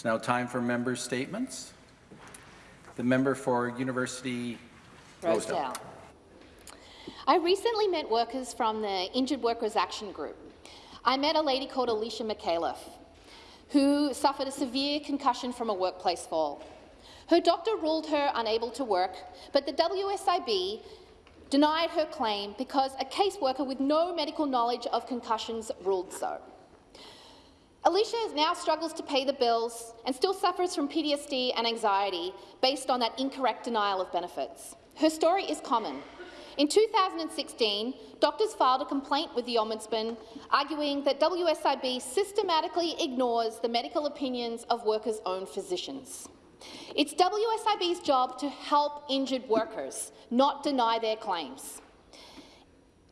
It's now time for member statements. The member for University Rosedale. Rosedale. I recently met workers from the Injured Workers Action Group. I met a lady called Alicia McAuliffe, who suffered a severe concussion from a workplace fall. Her doctor ruled her unable to work, but the WSIB denied her claim because a caseworker with no medical knowledge of concussions ruled so. Alicia now struggles to pay the bills and still suffers from PTSD and anxiety based on that incorrect denial of benefits. Her story is common. In 2016, doctors filed a complaint with the Ombudsman arguing that WSIB systematically ignores the medical opinions of workers' own physicians. It's WSIB's job to help injured workers, not deny their claims.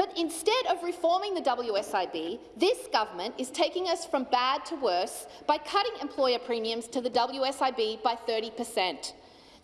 But instead of reforming the WSIB, this government is taking us from bad to worse by cutting employer premiums to the WSIB by 30 per cent.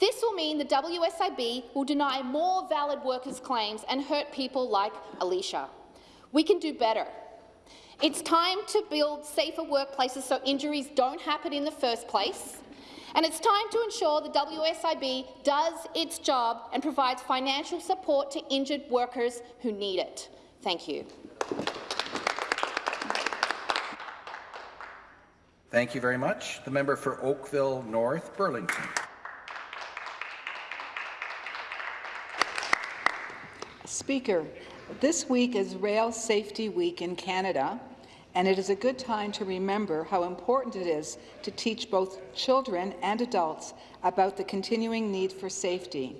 This will mean the WSIB will deny more valid workers' claims and hurt people like Alicia. We can do better. It's time to build safer workplaces so injuries don't happen in the first place. And it's time to ensure the WSIB does its job and provides financial support to injured workers who need it. Thank you. Thank you very much. The member for Oakville North Burlington. Speaker, this week is Rail Safety Week in Canada, and it is a good time to remember how important it is to teach both children and adults about the continuing need for safety.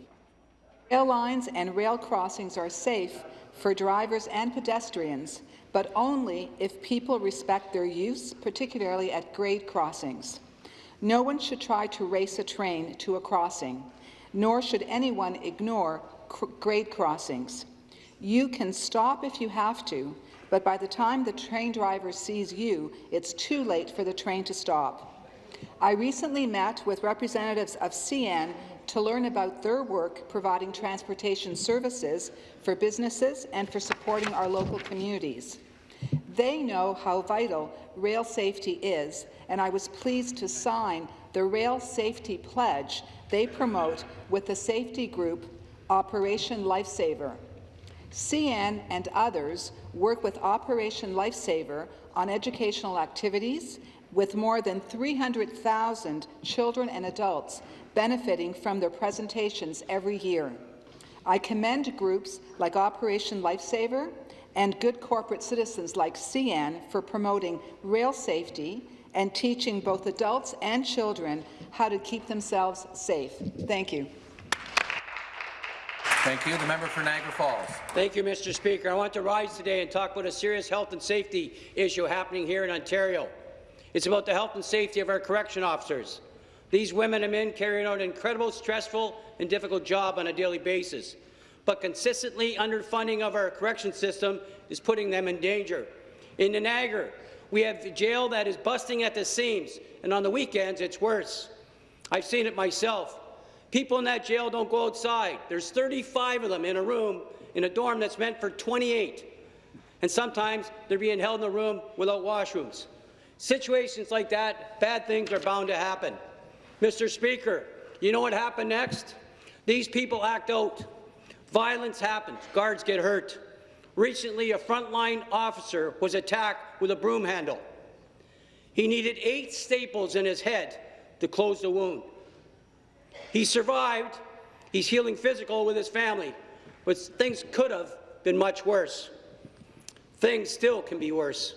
Rail lines and rail crossings are safe for drivers and pedestrians, but only if people respect their use, particularly at grade crossings. No one should try to race a train to a crossing, nor should anyone ignore grade crossings. You can stop if you have to, but by the time the train driver sees you, it's too late for the train to stop. I recently met with representatives of CN to learn about their work providing transportation services for businesses and for supporting our local communities. They know how vital rail safety is, and I was pleased to sign the Rail Safety Pledge they promote with the safety group Operation Lifesaver. CN and others work with Operation Lifesaver on educational activities with more than 300,000 children and adults benefiting from their presentations every year. I commend groups like Operation Lifesaver and good corporate citizens like CN for promoting rail safety and teaching both adults and children how to keep themselves safe. Thank you. Thank you. The member for Niagara Falls. Thank you, Mr. Speaker. I want to rise today and talk about a serious health and safety issue happening here in Ontario. It's about the health and safety of our correction officers. These women and men carrying out an incredible, stressful and difficult job on a daily basis, but consistently underfunding of our correction system is putting them in danger. In the Niagara, we have a jail that is busting at the seams, and on the weekends it's worse. I've seen it myself. People in that jail don't go outside. There's 35 of them in a room, in a dorm that's meant for 28. And sometimes they're being held in a room without washrooms. Situations like that, bad things are bound to happen. Mr. Speaker, you know what happened next? These people act out. Violence happens. Guards get hurt. Recently, a frontline officer was attacked with a broom handle. He needed eight staples in his head to close the wound. He survived. He's healing physical with his family, but things could have been much worse. Things still can be worse.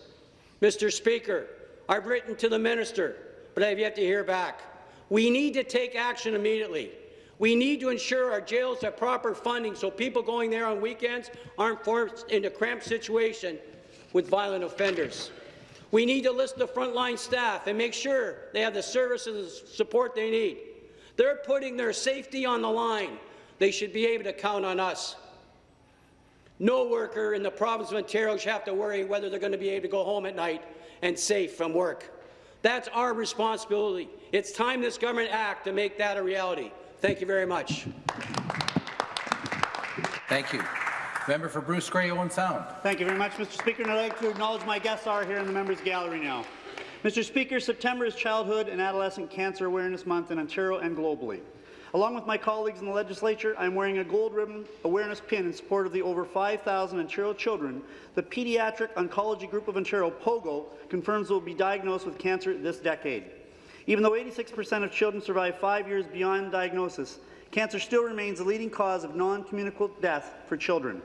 Mr. Speaker, I've written to the minister, but I have yet to hear back. We need to take action immediately. We need to ensure our jails have proper funding so people going there on weekends aren't forced into cramped situation with violent offenders. We need to list the frontline staff and make sure they have the services and support they need. They're putting their safety on the line. They should be able to count on us. No worker in the province of Ontario should have to worry whether they're going to be able to go home at night and safe from work. That's our responsibility. It's time this government act to make that a reality. Thank you very much. Thank you. Member for Bruce Grey, Owen Sound. Thank you very much, Mr. Speaker. And I'd like to acknowledge my guests are here in the members' gallery now. Mr. Speaker, September is Childhood and Adolescent Cancer Awareness Month in Ontario and globally. Along with my colleagues in the legislature, I am wearing a gold ribbon awareness pin in support of the over 5,000 Ontario children the Pediatric Oncology Group of Ontario, POGO, confirms will be diagnosed with cancer this decade. Even though 86% of children survive five years beyond diagnosis, cancer still remains the leading cause of non-communicable death for children.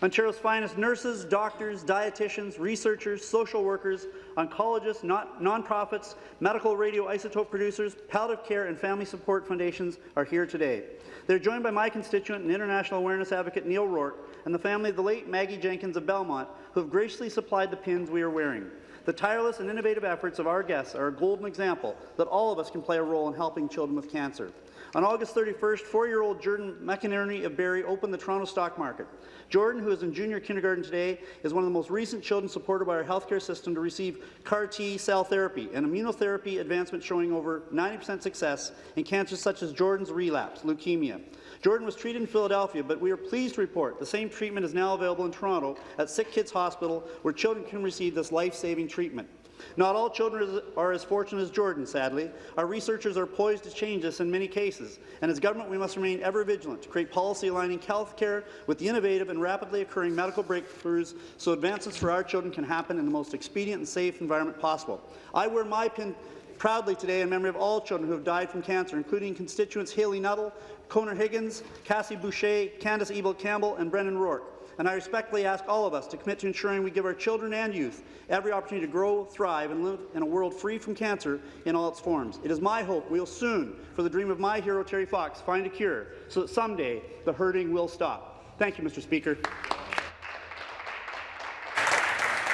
Ontario's finest nurses, doctors, dietitians, researchers, social workers, oncologists, not nonprofits, medical radioisotope producers, palliative care and family support foundations are here today. They're joined by my constituent and international awareness advocate Neil Rourke and the family of the late Maggie Jenkins of Belmont, who have graciously supplied the pins we are wearing. The tireless and innovative efforts of our guests are a golden example that all of us can play a role in helping children with cancer. On August 31st, four-year-old Jordan McInerney of Barrie opened the Toronto stock market. Jordan, who is in junior kindergarten today, is one of the most recent children supported by our healthcare system to receive CAR T cell therapy, an immunotherapy advancement showing over 90% success in cancers such as Jordan's relapse, leukemia. Jordan was treated in Philadelphia, but we are pleased to report the same treatment is now available in Toronto at Sick Kids Hospital, where children can receive this life-saving treatment. Not all children are as fortunate as Jordan, sadly. Our researchers are poised to change this in many cases, and as government we must remain ever vigilant to create policy aligning health care with the innovative and rapidly occurring medical breakthroughs so advances for our children can happen in the most expedient and safe environment possible. I wear my pin proudly today in memory of all children who have died from cancer, including constituents Haley Nuttall, Conor Higgins, Cassie Boucher, Candace Ebel Campbell, and Brendan Rourke. And I respectfully ask all of us to commit to ensuring we give our children and youth every opportunity to grow, thrive, and live in a world free from cancer in all its forms. It is my hope we will soon, for the dream of my hero Terry Fox, find a cure so that someday the hurting will stop. Thank you, Mr. Speaker.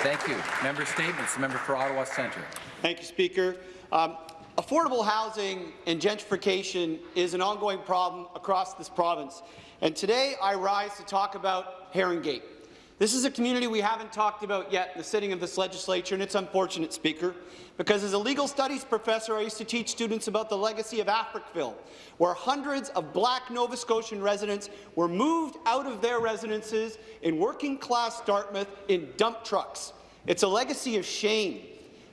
Thank you. Member statements. The member for Ottawa Centre. Thank you, Speaker. Um, affordable housing and gentrification is an ongoing problem across this province. And today I rise to talk about Herongate. This is a community we haven't talked about yet in the sitting of this legislature, and it's unfortunate, Speaker, because as a legal studies professor, I used to teach students about the legacy of Africville, where hundreds of black Nova Scotian residents were moved out of their residences in working-class Dartmouth in dump trucks. It's a legacy of shame.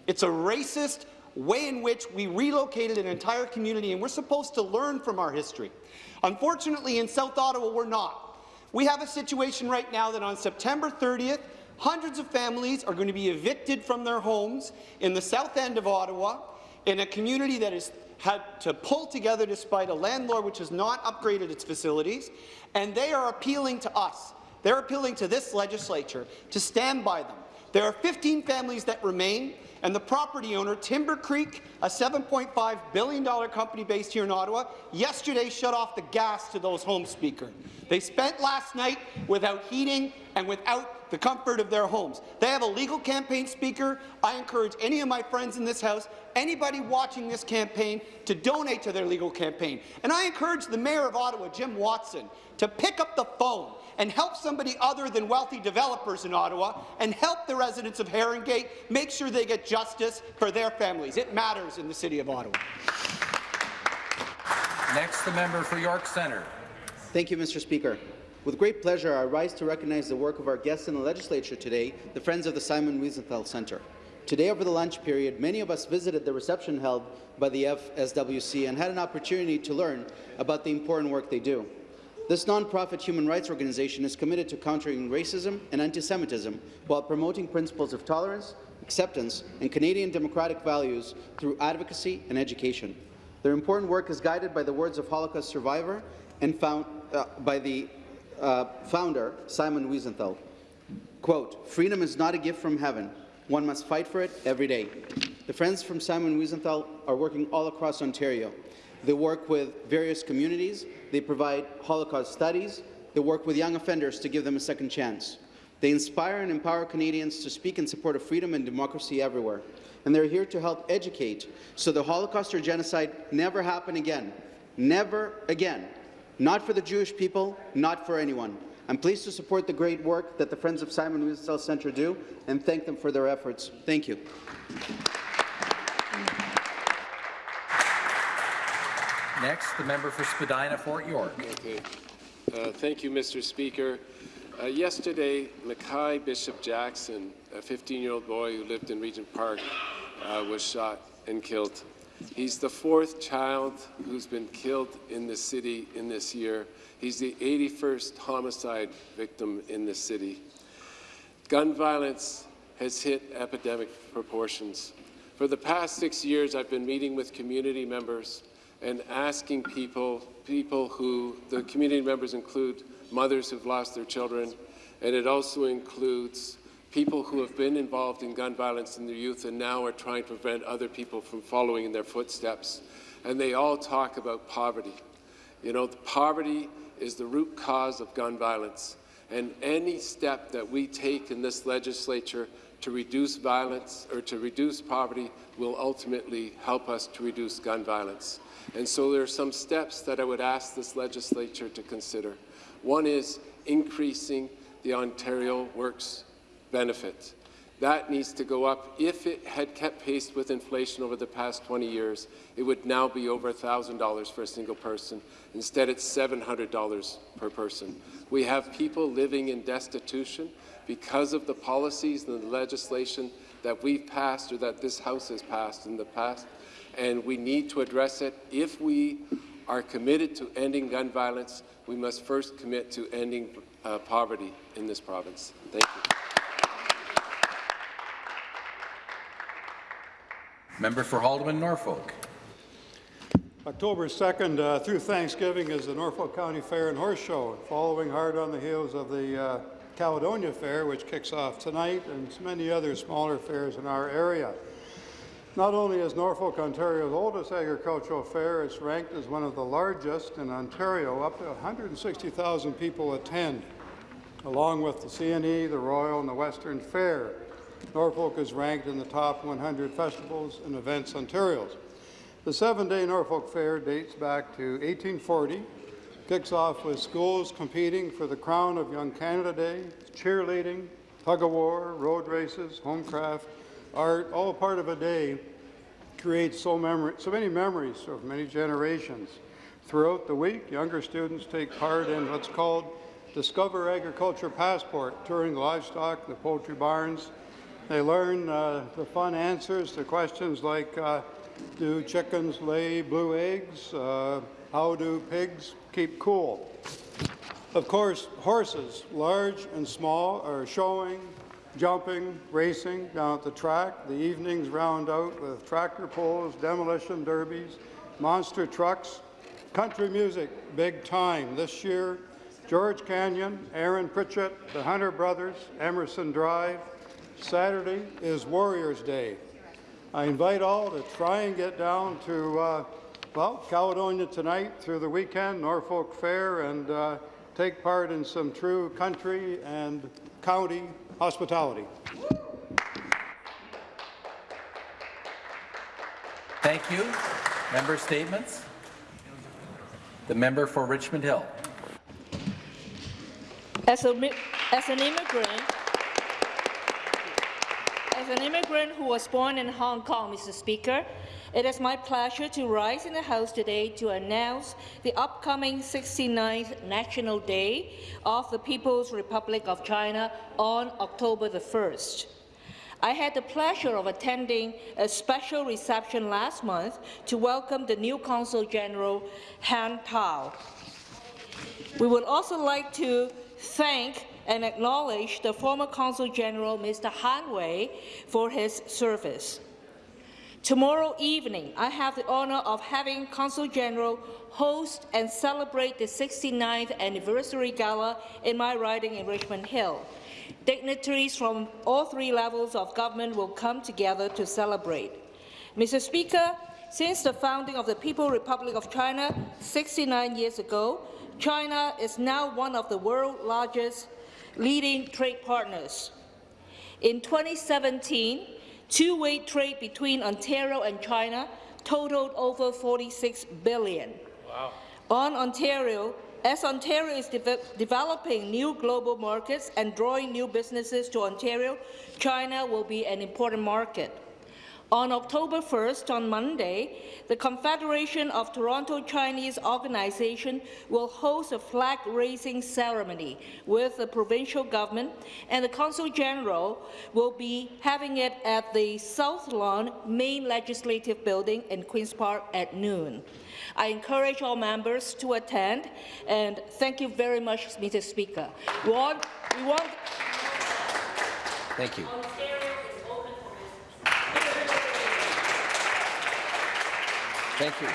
It's a racist way in which we relocated an entire community, and we're supposed to learn from our history. Unfortunately, in South Ottawa, we're not. We have a situation right now that on September 30th, hundreds of families are going to be evicted from their homes in the south end of Ottawa, in a community that has had to pull together despite a landlord which has not upgraded its facilities, and they are appealing to us. They're appealing to this legislature to stand by them. There are 15 families that remain and the property owner, Timber Creek, a $7.5 billion company based here in Ottawa, yesterday shut off the gas to those home Speaker. They spent last night without heating and without the comfort of their homes. They have a legal campaign, Speaker. I encourage any of my friends in this House, anybody watching this campaign, to donate to their legal campaign. And I encourage the Mayor of Ottawa, Jim Watson, to pick up the phone and help somebody other than wealthy developers in Ottawa and help the residents of Herongate make sure they get justice for their families. It matters in the City of Ottawa. Next, the member for York Centre. Thank you, Mr. Speaker. With great pleasure, I rise to recognize the work of our guests in the legislature today, the Friends of the Simon Wiesenthal Centre. Today, over the lunch period, many of us visited the reception held by the FSWC and had an opportunity to learn about the important work they do. This nonprofit human rights organization is committed to countering racism and anti-Semitism while promoting principles of tolerance, acceptance, and Canadian democratic values through advocacy and education. Their important work is guided by the words of Holocaust survivor and found uh, by the uh, founder, Simon Wiesenthal. Quote, freedom is not a gift from heaven. One must fight for it every day. The Friends from Simon Wiesenthal are working all across Ontario. They work with various communities they provide Holocaust studies. They work with young offenders to give them a second chance. They inspire and empower Canadians to speak in support of freedom and democracy everywhere. And they're here to help educate so the Holocaust or genocide never happen again. Never again. Not for the Jewish people, not for anyone. I'm pleased to support the great work that the Friends of Simon Wiesenthal Centre do and thank them for their efforts. Thank you. Next, the member for Spadina, Fort York. Okay. Uh, thank you, Mr. Speaker. Uh, yesterday, Mackay Bishop Jackson, a 15-year-old boy who lived in Regent Park, uh, was shot and killed. He's the fourth child who's been killed in the city in this year. He's the 81st homicide victim in the city. Gun violence has hit epidemic proportions. For the past six years, I've been meeting with community members and asking people, people who, the community members include mothers who've lost their children, and it also includes people who have been involved in gun violence in their youth and now are trying to prevent other people from following in their footsteps. And they all talk about poverty. You know, poverty is the root cause of gun violence. And any step that we take in this legislature to reduce violence or to reduce poverty will ultimately help us to reduce gun violence. And so there are some steps that I would ask this legislature to consider. One is increasing the Ontario Works benefit. That needs to go up. If it had kept pace with inflation over the past 20 years, it would now be over $1,000 for a single person. Instead, it's $700 per person. We have people living in destitution because of the policies and the legislation that we've passed or that this House has passed in the past, and we need to address it. If we are committed to ending gun violence, we must first commit to ending uh, poverty in this province. Thank you. Member for Haldimand Norfolk. October 2nd uh, through Thanksgiving is the Norfolk County Fair and Horse Show, following hard on the heels of the uh, Caledonia Fair, which kicks off tonight, and many other smaller fairs in our area. Not only is Norfolk Ontario's oldest agricultural fair, it's ranked as one of the largest in Ontario. Up to 160,000 people attend, along with the CNE, the Royal, and the Western Fair. Norfolk is ranked in the top 100 festivals and events Ontario's. The seven-day Norfolk Fair dates back to 1840, kicks off with schools competing for the crown of Young Canada Day, cheerleading, tug-of-war, road races, homecraft, art, all part of a day creates so, memory, so many memories of many generations. Throughout the week, younger students take part in what's called Discover Agriculture Passport, touring livestock, the poultry barns, they learn uh, the fun answers to questions like, uh, do chickens lay blue eggs? Uh, how do pigs keep cool? Of course, horses, large and small, are showing, jumping, racing down at the track. The evenings round out with tractor pulls, demolition derbies, monster trucks, country music, big time. This year, George Canyon, Aaron Pritchett, the Hunter Brothers, Emerson Drive, Saturday is Warriors Day. I invite all to try and get down to, uh, well, Caledonia tonight through the weekend, Norfolk Fair, and uh, take part in some true country and county hospitality. Thank you. Member statements. The member for Richmond Hill. As, a, as an immigrant, as an immigrant who was born in Hong Kong, Mr. Speaker, it is my pleasure to rise in the House today to announce the upcoming 69th National Day of the People's Republic of China on October the 1st. I had the pleasure of attending a special reception last month to welcome the new Consul General Han Tao. We would also like to thank and acknowledge the former Consul General, Mr. Han Wei, for his service. Tomorrow evening, I have the honour of having Consul General host and celebrate the 69th anniversary gala in my riding in Richmond Hill. Dignitaries from all three levels of government will come together to celebrate. Mr. Speaker, since the founding of the People's Republic of China 69 years ago, China is now one of the world's largest leading trade partners. In 2017, two-way trade between Ontario and China totaled over 46 billion. Wow. On Ontario, as Ontario is de developing new global markets and drawing new businesses to Ontario, China will be an important market. On October 1st, on Monday, the Confederation of Toronto Chinese Organization will host a flag-raising ceremony with the provincial government, and the Consul General will be having it at the South Lawn Main Legislative Building in Queen's Park at noon. I encourage all members to attend, and thank you very much, Mr. Speaker. We want, we want Thank you. Thank you.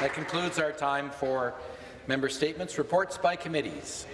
That concludes our time for member statements. Reports by committees.